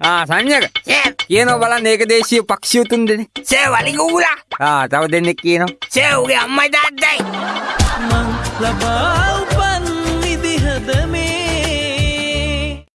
ආ සංඥක කියනවා බලන්න ඒක දේශීය පක්ෂිය තුන් දෙනෙක්. සේ වලිගුගුලා ආ තව දෙන්නෙක් කියනවා. සේ උගේ අම්මයි තාත්තයි ලබා